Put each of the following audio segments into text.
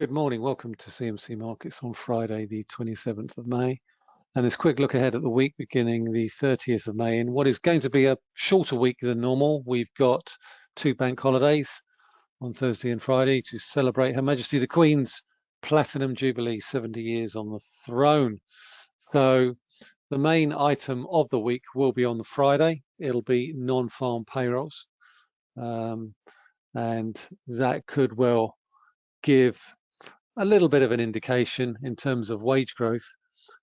Good morning. Welcome to CMC Markets on Friday, the 27th of May. And this quick look ahead at the week beginning the 30th of May in what is going to be a shorter week than normal. We've got two bank holidays on Thursday and Friday to celebrate Her Majesty the Queen's Platinum Jubilee, 70 years on the throne. So the main item of the week will be on the Friday. It'll be non-farm payrolls. Um, and that could well give a little bit of an indication in terms of wage growth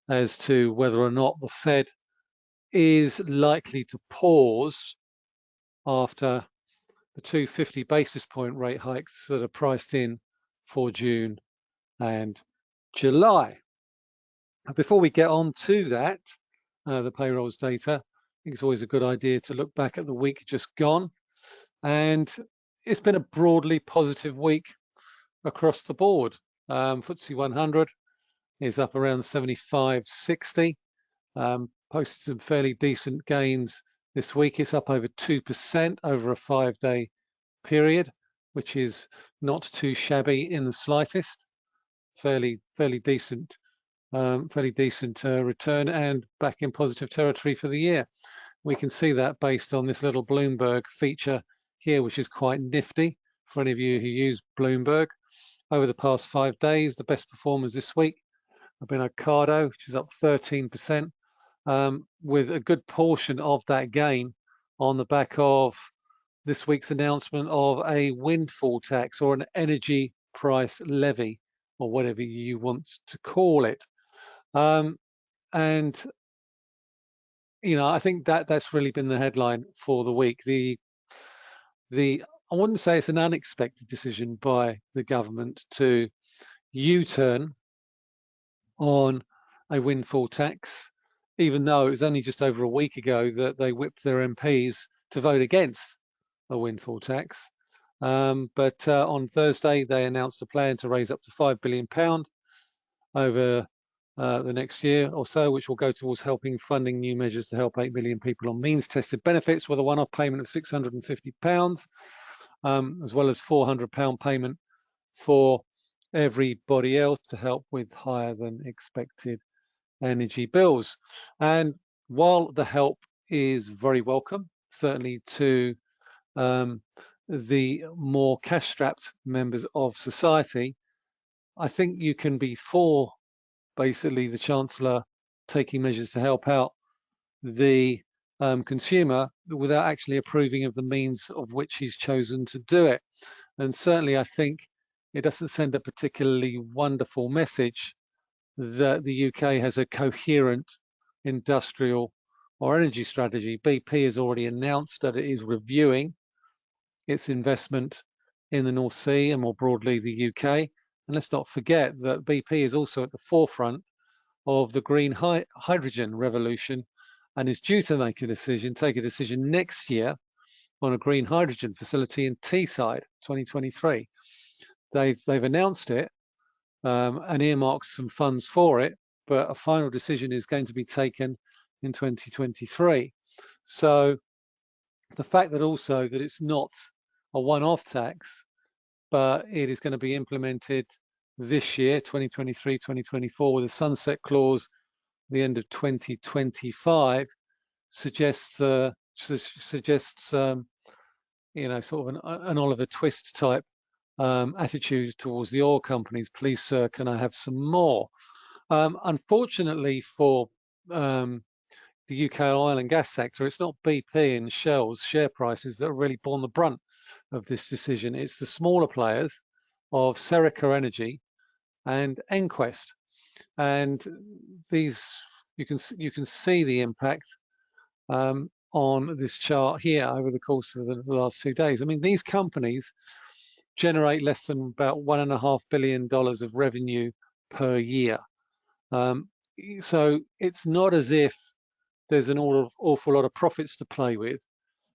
as to whether or not the Fed is likely to pause after the 250 basis point rate hikes that are priced in for June and July. Before we get on to that, uh, the payrolls data, I think it's always a good idea to look back at the week just gone. And it's been a broadly positive week across the board. Um, FTSE 100 is up around 75, 60. Um, posted some fairly decent gains this week. It's up over 2% over a five-day period, which is not too shabby in the slightest. Fairly, fairly decent, um, fairly decent uh, return and back in positive territory for the year. We can see that based on this little Bloomberg feature here, which is quite nifty for any of you who use Bloomberg over the past five days. The best performers this week have been Ocado, which is up 13%, um, with a good portion of that gain on the back of this week's announcement of a windfall tax or an energy price levy, or whatever you want to call it. Um, and you know, I think that that's really been the headline for the week. The the I wouldn't say it's an unexpected decision by the government to U-turn on a windfall tax, even though it was only just over a week ago that they whipped their MPs to vote against a windfall tax. Um, but uh, on Thursday, they announced a plan to raise up to £5 billion over uh, the next year or so, which will go towards helping funding new measures to help 8 million people on means tested benefits with a one off payment of £650 um, as well as £400 payment for everybody else to help with higher than expected energy bills. And while the help is very welcome, certainly to um, the more cash-strapped members of society, I think you can be for basically the Chancellor taking measures to help out the um, consumer without actually approving of the means of which he's chosen to do it. And certainly I think it doesn't send a particularly wonderful message that the UK has a coherent industrial or energy strategy. BP has already announced that it is reviewing its investment in the North Sea and more broadly the UK. And let's not forget that BP is also at the forefront of the green hy hydrogen revolution and is due to make a decision, take a decision next year on a green hydrogen facility in Teesside, 2023. They've, they've announced it um, and earmarked some funds for it, but a final decision is going to be taken in 2023. So the fact that also that it's not a one-off tax, but it is going to be implemented this year, 2023, 2024, with a sunset clause the end of 2025 suggests uh, suggests um, you know sort of an, an Oliver Twist type um, attitude towards the oil companies. Please, sir, can I have some more? Um, unfortunately for um, the UK oil and gas sector, it's not BP and Shell's share prices that are really borne the brunt of this decision. It's the smaller players of Serica Energy and EnQuest and these you can you can see the impact um, on this chart here over the course of the last two days. I mean, these companies generate less than about one and a half billion dollars of revenue per year. Um, so it's not as if there's an awful lot of profits to play with.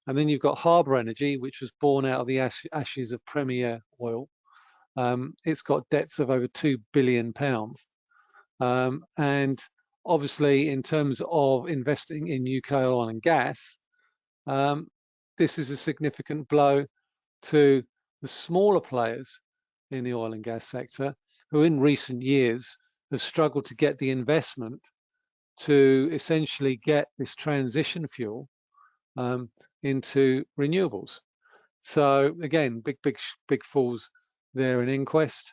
And then you've got Harbour Energy, which was born out of the ashes of Premier Oil. Um, it's got debts of over two billion pounds. Um, and obviously, in terms of investing in UK oil and gas, um, this is a significant blow to the smaller players in the oil and gas sector. who in recent years have struggled to get the investment to essentially get this transition fuel um, into renewables. So again, big, big, big falls there in EnQuest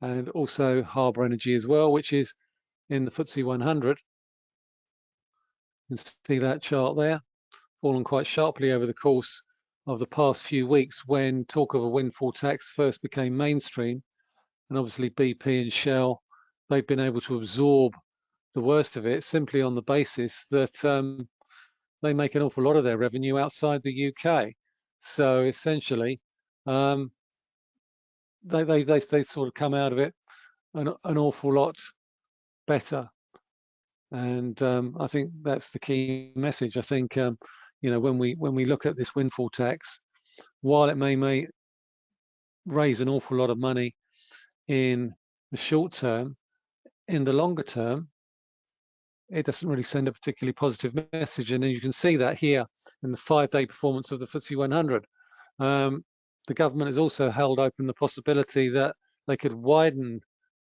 and also Harbour Energy as well, which is in the FTSE 100. You can see that chart there, fallen quite sharply over the course of the past few weeks when talk of a windfall tax first became mainstream. And obviously BP and Shell, they've been able to absorb the worst of it simply on the basis that um, they make an awful lot of their revenue outside the UK. So essentially, um, they, they, they, they sort of come out of it an, an awful lot better. And um, I think that's the key message. I think, um, you know, when we when we look at this windfall tax, while it may, may raise an awful lot of money in the short term, in the longer term, it doesn't really send a particularly positive message. And you can see that here in the five-day performance of the FTSE 100. Um, the government has also held open the possibility that they could widen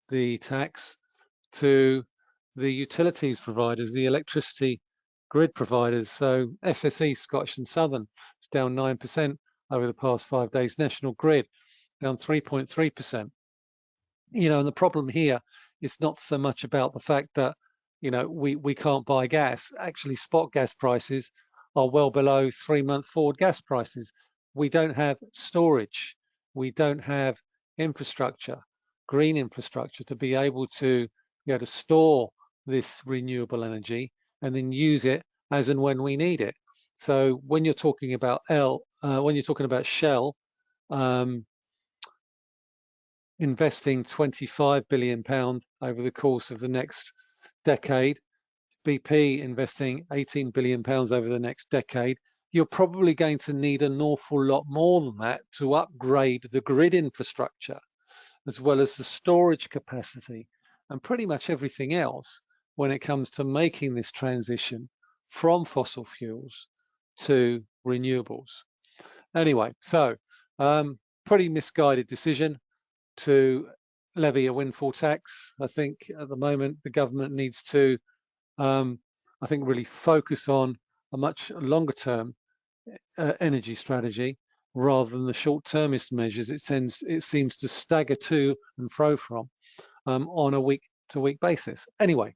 the tax to the utilities providers, the electricity grid providers. So SSE, Scottish and Southern, is down 9% over the past five days. National Grid down 3.3%. You know, and the problem here is not so much about the fact that you know, we, we can't buy gas. Actually, spot gas prices are well below three month forward gas prices. We don't have storage. We don't have infrastructure, green infrastructure to be able to be able to store this renewable energy and then use it as and when we need it. So when you're talking about L, uh, when you're talking about Shell, um, investing 25 billion pound over the course of the next decade, BP investing 18 billion pounds over the next decade, you're probably going to need an awful lot more than that to upgrade the grid infrastructure, as well as the storage capacity and pretty much everything else when it comes to making this transition from fossil fuels to renewables. Anyway, so um, pretty misguided decision to levy a windfall tax. I think at the moment the government needs to, um, I think, really focus on a much longer term uh, energy strategy rather than the short-termist measures it tends it seems to stagger to and fro from um, on a week-to-week -week basis. Anyway,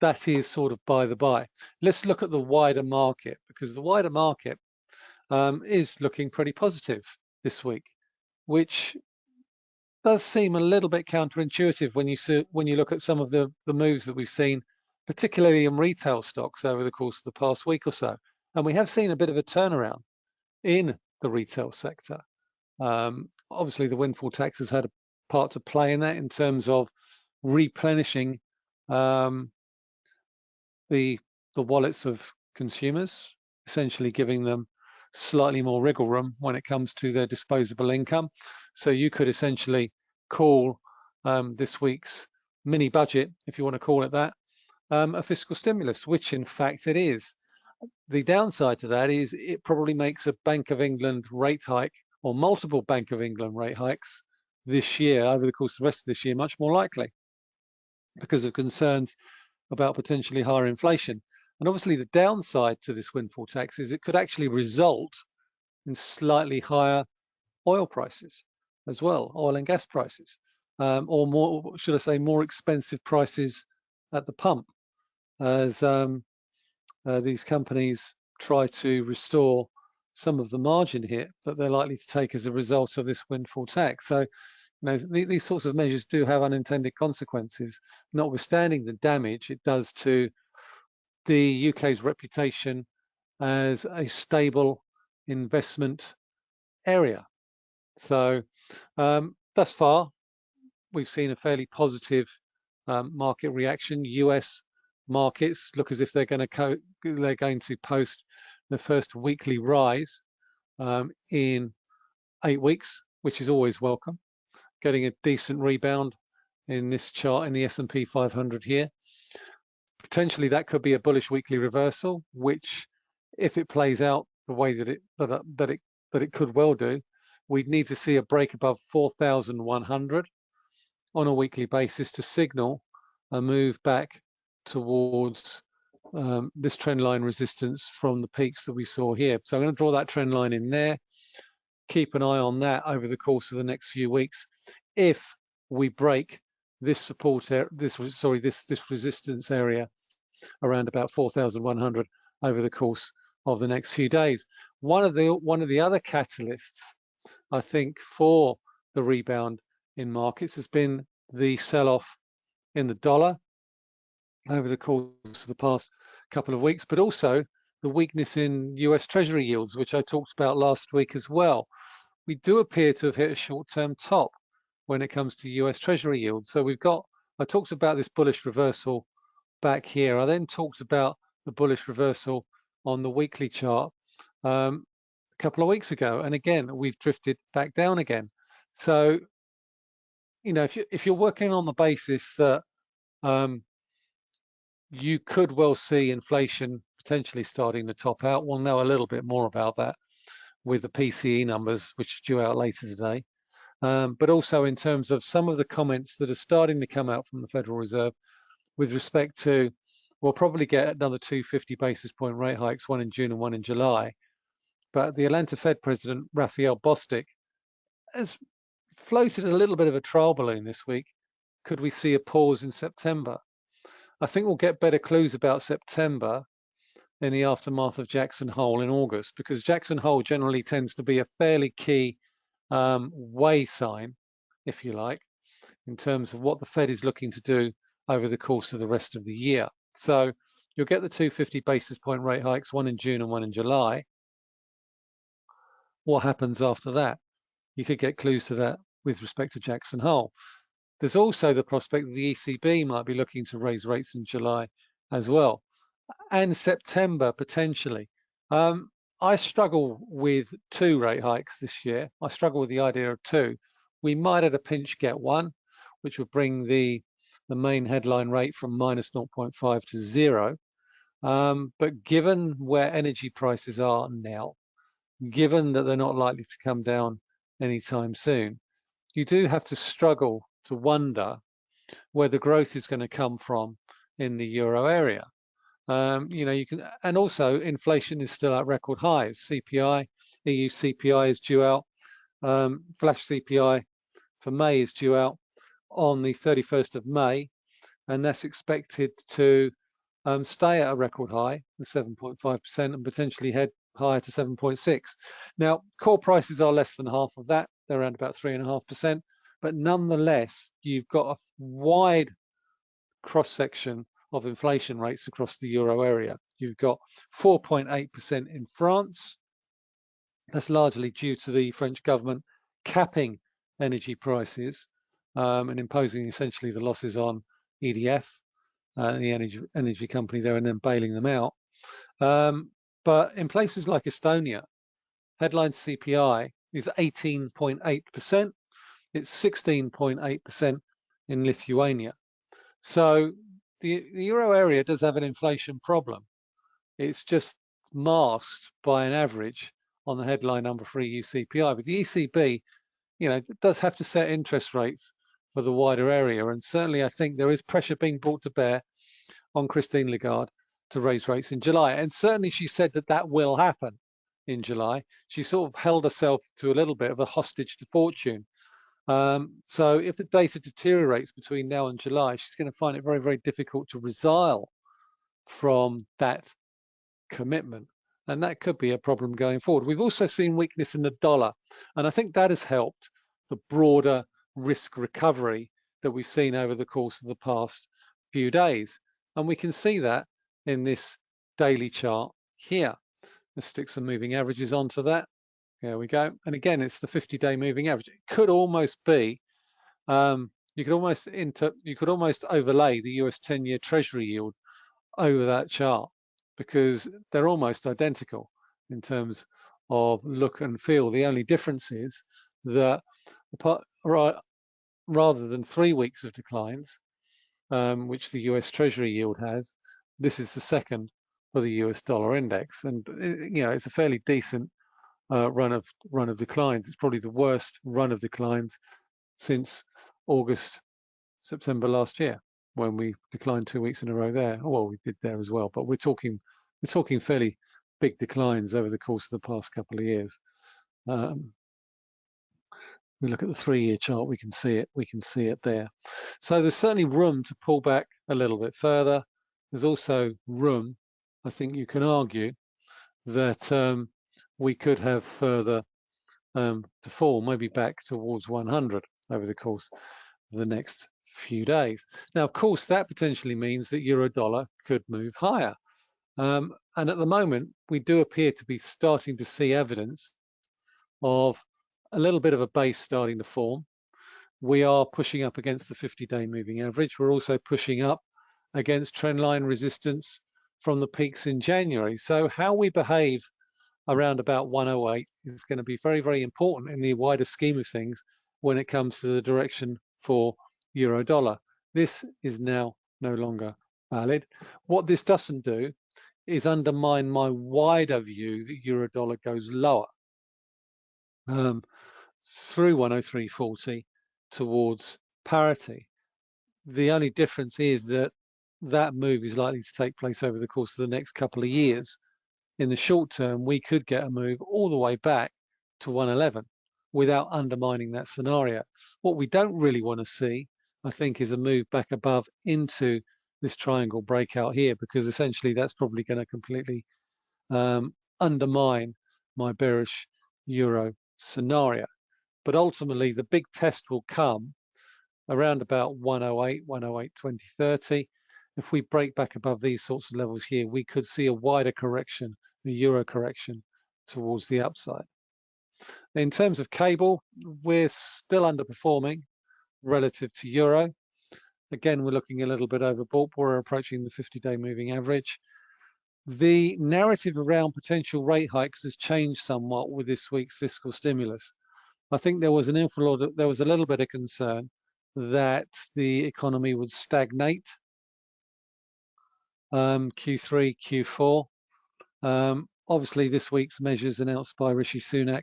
that is sort of by the by. Let's look at the wider market because the wider market um, is looking pretty positive this week, which does seem a little bit counterintuitive when you see, when you look at some of the, the moves that we've seen, particularly in retail stocks over the course of the past week or so. And we have seen a bit of a turnaround in the retail sector. Um, obviously, the windfall tax has had a part to play in that in terms of replenishing um, the the wallets of consumers, essentially giving them slightly more wriggle room when it comes to their disposable income. So you could essentially call um, this week's mini budget, if you want to call it that, um, a fiscal stimulus, which in fact it is. The downside to that is it probably makes a Bank of England rate hike or multiple Bank of England rate hikes this year, over the course of the rest of this year, much more likely because of concerns about potentially higher inflation. And obviously the downside to this windfall tax is it could actually result in slightly higher oil prices as well, oil and gas prices, um, or more, should I say, more expensive prices at the pump as um, uh, these companies try to restore some of the margin hit that they're likely to take as a result of this windfall tax. So, you know, th these sorts of measures do have unintended consequences, notwithstanding the damage it does to the UK's reputation as a stable investment area. So um, thus far, we've seen a fairly positive um, market reaction. US markets look as if they're going to they're going to post the first weekly rise um, in eight weeks, which is always welcome. Getting a decent rebound in this chart in the S&P 500 here potentially that could be a bullish weekly reversal, which if it plays out the way that it that, that it that it could well do, we'd need to see a break above 4,100 on a weekly basis to signal a move back towards um, this trend line resistance from the peaks that we saw here. So I'm going to draw that trend line in there. Keep an eye on that over the course of the next few weeks. If we break this support, this sorry, this this resistance area around about 4,100 over the course of the next few days. One of the one of the other catalysts, I think, for the rebound in markets has been the sell-off in the dollar over the course of the past couple of weeks, but also the weakness in US Treasury yields, which I talked about last week as well. We do appear to have hit a short-term top when it comes to US Treasury yields. So we've got, I talked about this bullish reversal back here. I then talked about the bullish reversal on the weekly chart um, a couple of weeks ago. And again, we've drifted back down again. So, you know, if, you, if you're working on the basis that um, you could well see inflation potentially starting to top out, we'll know a little bit more about that with the PCE numbers, which are due out later today. Um, but also in terms of some of the comments that are starting to come out from the Federal Reserve with respect to we'll probably get another 250 basis point rate hikes, one in June and one in July. But the Atlanta Fed President, Raphael Bostic, has floated a little bit of a trial balloon this week. Could we see a pause in September? I think we'll get better clues about September in the aftermath of Jackson Hole in August, because Jackson Hole generally tends to be a fairly key um, way sign, if you like, in terms of what the Fed is looking to do over the course of the rest of the year. So you'll get the 250 basis point rate hikes, one in June and one in July. What happens after that? You could get clues to that with respect to Jackson Hole. There's also the prospect that the ECB might be looking to raise rates in July as well, and September potentially. Um, I struggle with two rate hikes this year. I struggle with the idea of two. We might at a pinch get one, which would bring the the main headline rate from minus 0.5 to zero. Um, but given where energy prices are now, given that they're not likely to come down anytime soon, you do have to struggle to wonder where the growth is going to come from in the euro area. Um, you know, you can, and also inflation is still at record highs. CPI, EU CPI is due out. Um, flash CPI for May is due out on the 31st of May, and that's expected to um, stay at a record high, the 7.5%, and potentially head higher to 7.6. Now, core prices are less than half of that. They're around about 3.5%, but nonetheless, you've got a wide cross-section of inflation rates across the euro area. You've got 4.8% in France. That's largely due to the French government capping energy prices um, and imposing essentially the losses on EDF, uh, the energy, energy company there, and then bailing them out. Um, but in places like Estonia, headline CPI is 18.8%. It's 16.8% in Lithuania. So the, the euro area does have an inflation problem. It's just masked by an average on the headline number for EU CPI. But the ECB, you know, does have to set interest rates for the wider area. And certainly I think there is pressure being brought to bear on Christine Lagarde to raise rates in July. And certainly she said that that will happen in July. She sort of held herself to a little bit of a hostage to fortune. Um, so if the data deteriorates between now and July, she's going to find it very, very difficult to resile from that commitment. And that could be a problem going forward. We've also seen weakness in the dollar. And I think that has helped the broader risk recovery that we've seen over the course of the past few days. And we can see that in this daily chart here. Let's stick some moving averages onto that. There we go. And again, it's the 50-day moving average. It could almost be, um, you could almost inter, you could almost overlay the US 10-year Treasury yield over that chart because they're almost identical in terms of look and feel. The only difference is that rather than three weeks of declines, um, which the US Treasury yield has, this is the second for the US dollar index. And, uh, you know, it's a fairly decent uh, run of run of declines. It's probably the worst run of declines since August September last year when we declined two weeks in a row there. Well, we did there as well, but we're talking we're talking fairly big declines over the course of the past couple of years. Um, we look at the three-year chart, we can see it. We can see it there. So there's certainly room to pull back a little bit further. There's also room, I think you can argue, that um, we could have further um, to fall, maybe back towards 100 over the course of the next few days. Now, of course, that potentially means that euro dollar could move higher. Um, and at the moment, we do appear to be starting to see evidence of a little bit of a base starting to form. We are pushing up against the 50-day moving average. We're also pushing up against trendline resistance from the peaks in January. So how we behave around about 108 is going to be very, very important in the wider scheme of things when it comes to the direction for euro dollar. This is now no longer valid. What this doesn't do is undermine my wider view that euro dollar goes lower um, through 103.40 towards parity. The only difference is that that move is likely to take place over the course of the next couple of years. In the short term, we could get a move all the way back to 111 without undermining that scenario. What we don't really want to see, I think, is a move back above into this triangle breakout here, because essentially that's probably going to completely um, undermine my bearish euro scenario. But ultimately, the big test will come around about 108, 108, 2030. If we break back above these sorts of levels here, we could see a wider correction, a euro correction towards the upside. In terms of cable, we're still underperforming relative to euro. Again, we're looking a little bit overbought. We're approaching the 50-day moving average. The narrative around potential rate hikes has changed somewhat with this week's fiscal stimulus. I think there was an inflow, there was a little bit of concern that the economy would stagnate um, Q3, Q4. Um, obviously, this week's measures announced by Rishi Sunak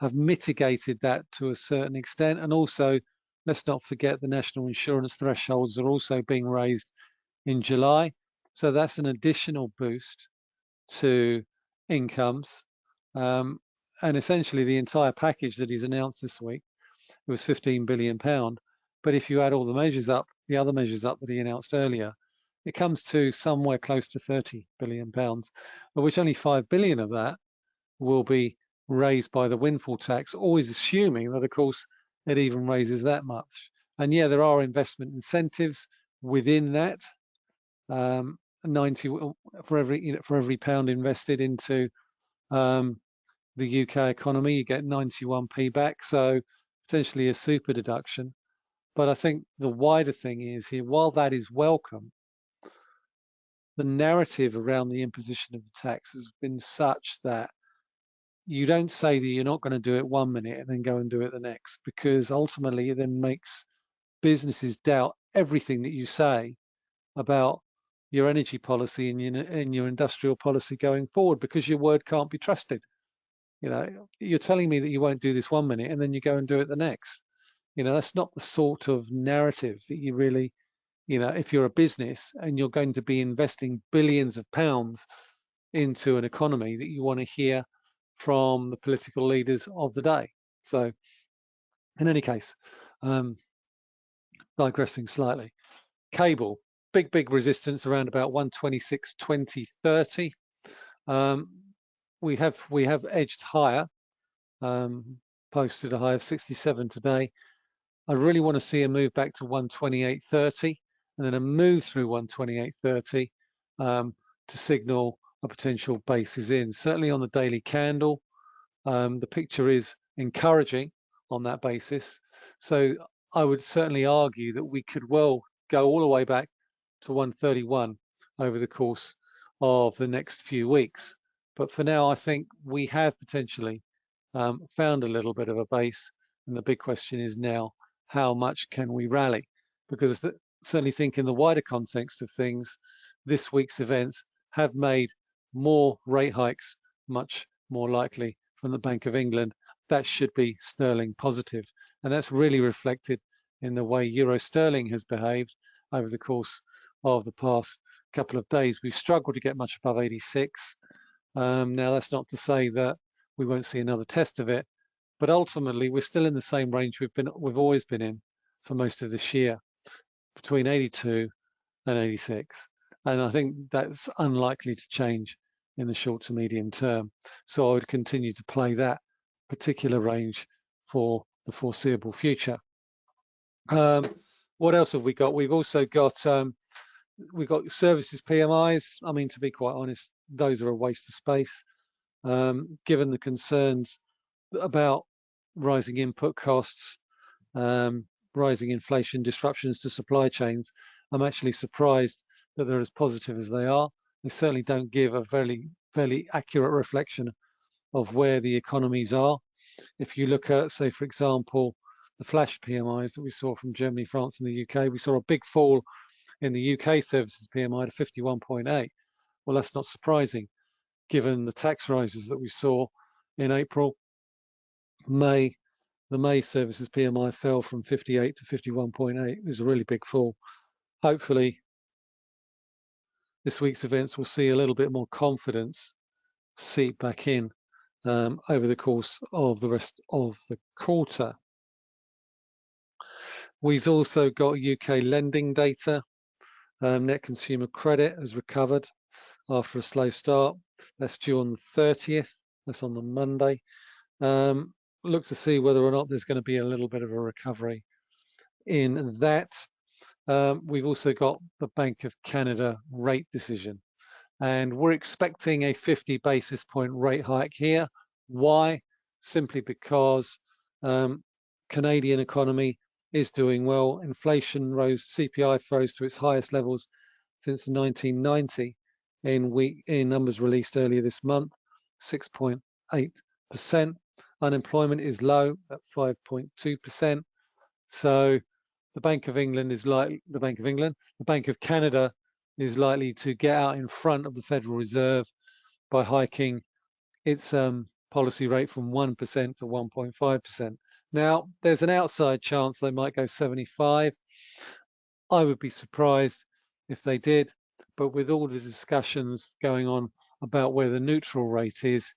have mitigated that to a certain extent. And also, let's not forget the national insurance thresholds are also being raised in July. So that's an additional boost to incomes. Um, and essentially the entire package that he's announced this week, it was 15 billion pound. But if you add all the measures up, the other measures up that he announced earlier, it comes to somewhere close to 30 billion pounds, of which only 5 billion of that will be raised by the windfall tax, always assuming that, of course, it even raises that much. And yeah, there are investment incentives within that. Um, 90 for every you know, for every pound invested into um, the UK economy, you get 91p back. So potentially a super deduction. But I think the wider thing is here, while that is welcome, the narrative around the imposition of the tax has been such that you don't say that you're not going to do it one minute and then go and do it the next, because ultimately it then makes businesses doubt everything that you say about your energy policy and your, and your industrial policy going forward because your word can't be trusted. You know, you're telling me that you won't do this one minute and then you go and do it the next. You know, that's not the sort of narrative that you really, you know, if you're a business and you're going to be investing billions of pounds into an economy that you want to hear from the political leaders of the day. So in any case, um, digressing slightly, cable, big, big resistance around about 126, 20, 30. Um, we have we have edged higher, um, posted a high of 67 today. I really want to see a move back to 128.30 and then a move through 128.30 um, to signal a potential base is in. Certainly on the daily candle, um, the picture is encouraging on that basis. So I would certainly argue that we could well go all the way back to 131 over the course of the next few weeks. But for now, I think we have potentially um, found a little bit of a base. And the big question is now, how much can we rally? Because I certainly think in the wider context of things, this week's events have made more rate hikes much more likely from the Bank of England. That should be sterling positive. And that's really reflected in the way euro sterling has behaved over the course of the past couple of days. We've struggled to get much above 86. Um, now, that's not to say that we won't see another test of it, but ultimately we're still in the same range we've been we've always been in for most of this year, between 82 and 86. And I think that's unlikely to change in the short to medium term. So I would continue to play that particular range for the foreseeable future. Um, what else have we got? We've also got um, we've got services PMIs. I mean, to be quite honest, those are a waste of space, um, given the concerns about rising input costs, um, rising inflation, disruptions to supply chains. I'm actually surprised that they're as positive as they are. They certainly don't give a very, fairly accurate reflection of where the economies are. If you look at, say, for example, the flash PMIs that we saw from Germany, France, and the UK, we saw a big fall in the UK services PMI to 51.8. Well, that's not surprising given the tax rises that we saw in April. May, the May services PMI fell from 58 to 51.8. It was a really big fall. Hopefully, this week's events will see a little bit more confidence seep back in um, over the course of the rest of the quarter. We've also got UK lending data. Um, net consumer credit has recovered after a slow start. That's due on the 30th. That's on the Monday. Um, look to see whether or not there's going to be a little bit of a recovery in that. Um, we've also got the Bank of Canada rate decision and we're expecting a 50 basis point rate hike here. Why? Simply because um, Canadian economy is doing well. Inflation rose, CPI rose to its highest levels since 1990 in week in numbers released earlier this month, 6.8%. Unemployment is low at 5.2%. So the Bank of England is like the Bank of England, the Bank of Canada is likely to get out in front of the Federal Reserve by hiking its um, policy rate from 1% to 1.5%. Now, there's an outside chance they might go 75. I would be surprised if they did, but with all the discussions going on about where the neutral rate is,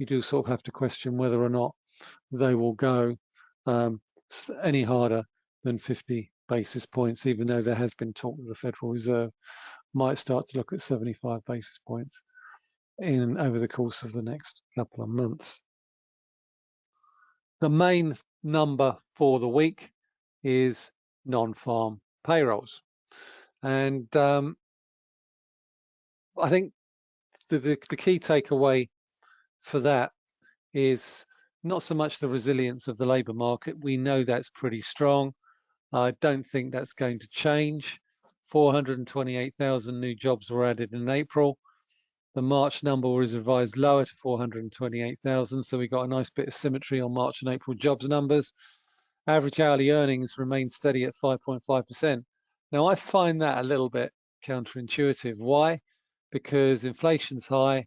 you do sort of have to question whether or not they will go um, any harder than 50 basis points, even though there has been talk that the Federal Reserve might start to look at 75 basis points in over the course of the next couple of months. The main number for the week is non-farm payrolls. And um, I think the, the, the key takeaway for that is not so much the resilience of the labour market. We know that's pretty strong. I don't think that's going to change. 428,000 new jobs were added in April. The March number was revised lower to 428,000, so we got a nice bit of symmetry on March and April jobs numbers. Average hourly earnings remained steady at 5.5%. Now, I find that a little bit counterintuitive. Why? Because inflation's high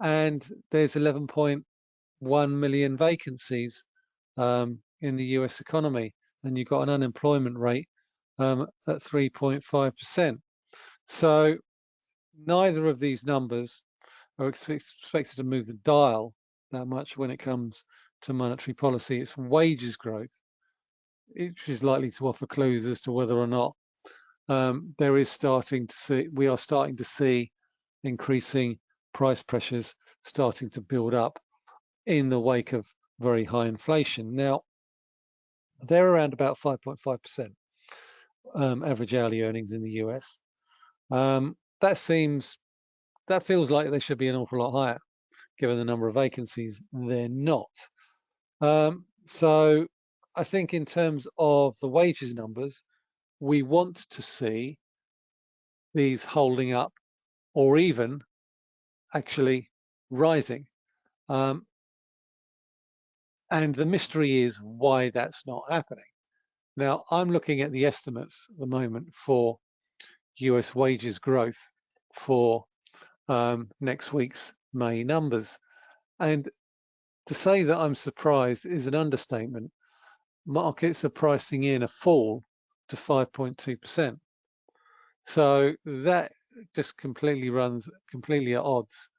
and there's 11.1 million vacancies um, in the US economy, and you've got an unemployment rate um, at 3.5%. So neither of these numbers are expected to move the dial that much when it comes to monetary policy. It's wages growth, which is likely to offer clues as to whether or not um, there is starting to see, we are starting to see increasing price pressures starting to build up in the wake of very high inflation. Now, they're around about 5.5% um, average hourly earnings in the US. Um, that seems, that feels like they should be an awful lot higher, given the number of vacancies. They're not. Um, so I think in terms of the wages numbers, we want to see these holding up or even actually rising. Um, and the mystery is why that's not happening. Now, I'm looking at the estimates at the moment for US wages growth for um, next week's May numbers. And to say that I'm surprised is an understatement. markets are pricing in a fall to 5.2%. So that just completely runs completely at odds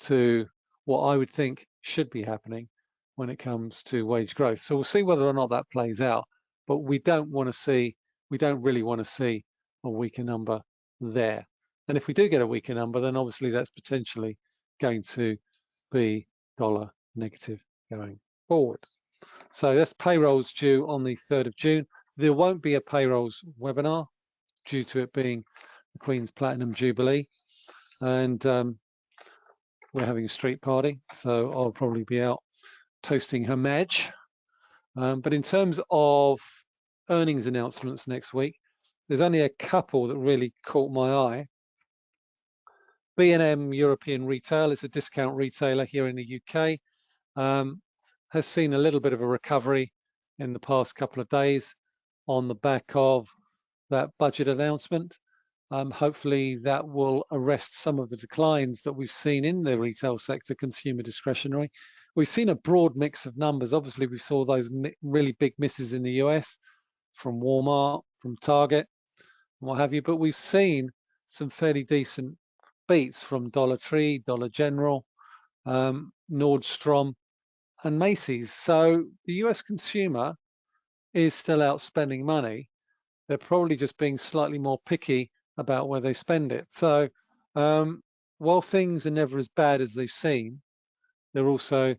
to what I would think should be happening when it comes to wage growth. So we'll see whether or not that plays out. But we don't want to see, we don't really want to see a weaker number there. And if we do get a weaker number, then obviously that's potentially going to be dollar negative going forward. So that's payrolls due on the 3rd of June. There won't be a payrolls webinar due to it being Queen's Platinum Jubilee. And um, we're having a street party, so I'll probably be out toasting her Madge. Um, but in terms of earnings announcements next week, there's only a couple that really caught my eye. B&M European Retail is a discount retailer here in the UK. Um, has seen a little bit of a recovery in the past couple of days on the back of that budget announcement. Um, hopefully that will arrest some of the declines that we've seen in the retail sector, consumer discretionary. We've seen a broad mix of numbers. Obviously, we saw those really big misses in the US from Walmart, from Target, and what have you, but we've seen some fairly decent beats from Dollar Tree, Dollar General, um, Nordstrom, and Macy's. So the US consumer is still out spending money. They're probably just being slightly more picky about where they spend it. So um, while things are never as bad as they seem, they're also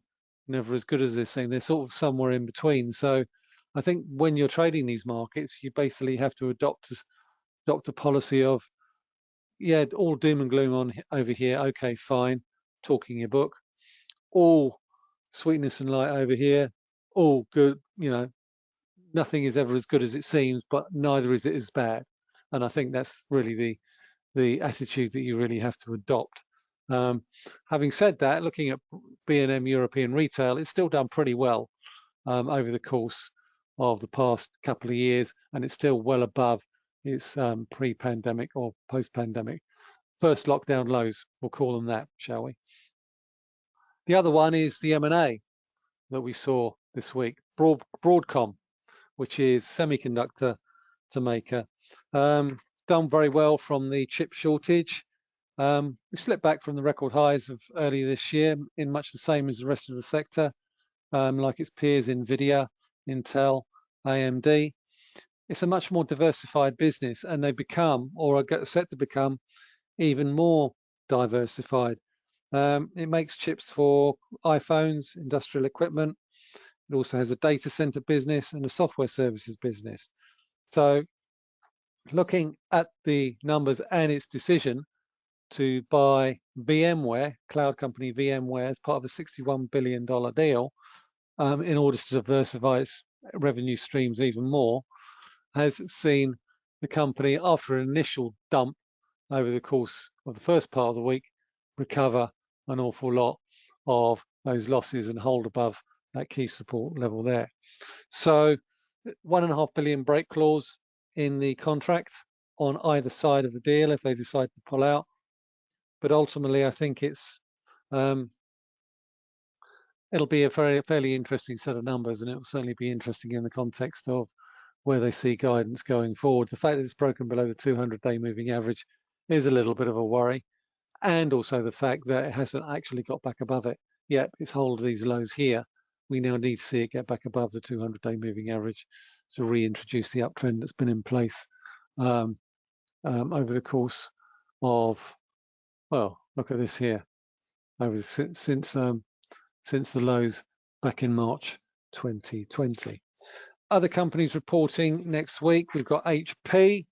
never as good as they seem. They're sort of somewhere in between. So I think when you're trading these markets, you basically have to adopt adopt a policy of yeah, all doom and gloom on over here. Okay, fine, talking your book. All sweetness and light over here. All good, you know. Nothing is ever as good as it seems, but neither is it as bad. And I think that's really the the attitude that you really have to adopt. Um, having said that, looking at B&M European retail, it's still done pretty well um, over the course of the past couple of years, and it's still well above its um, pre-pandemic or post-pandemic first lockdown lows. We'll call them that, shall we? The other one is the M&A that we saw this week, Broad, Broadcom, which is semiconductor to maker. Um, done very well from the chip shortage. Um, we slipped back from the record highs of earlier this year in much the same as the rest of the sector, um, like its peers, NVIDIA, Intel, AMD it's a much more diversified business and they become or are set to become even more diversified. Um, it makes chips for iPhones, industrial equipment. It also has a data center business and a software services business. So looking at the numbers and its decision to buy VMware, cloud company VMware, as part of a $61 billion deal um, in order to diversify its revenue streams even more, has seen the company, after an initial dump over the course of the first part of the week, recover an awful lot of those losses and hold above that key support level there. So one and a half billion break clause in the contract on either side of the deal if they decide to pull out. But ultimately, I think it's um, it'll be a very fairly interesting set of numbers, and it will certainly be interesting in the context of where they see guidance going forward. The fact that it's broken below the 200-day moving average is a little bit of a worry, and also the fact that it hasn't actually got back above it yet. It's hold these lows here. We now need to see it get back above the 200-day moving average to reintroduce the uptrend that's been in place um, um, over the course of, well, look at this here, over since since, um, since the lows back in March 2020 other companies reporting next week. We've got HP,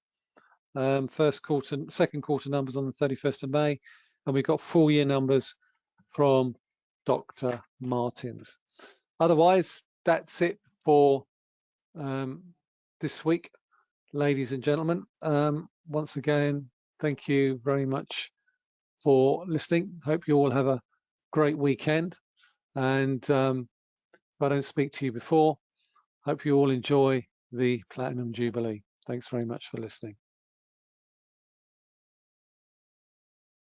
um, first quarter, second quarter numbers on the 31st of May, and we've got full year numbers from Dr. Martens. Otherwise, that's it for um, this week, ladies and gentlemen. Um, once again, thank you very much for listening. Hope you all have a great weekend. And um, if I don't speak to you before, Hope you all enjoy the Platinum Jubilee. Thanks very much for listening.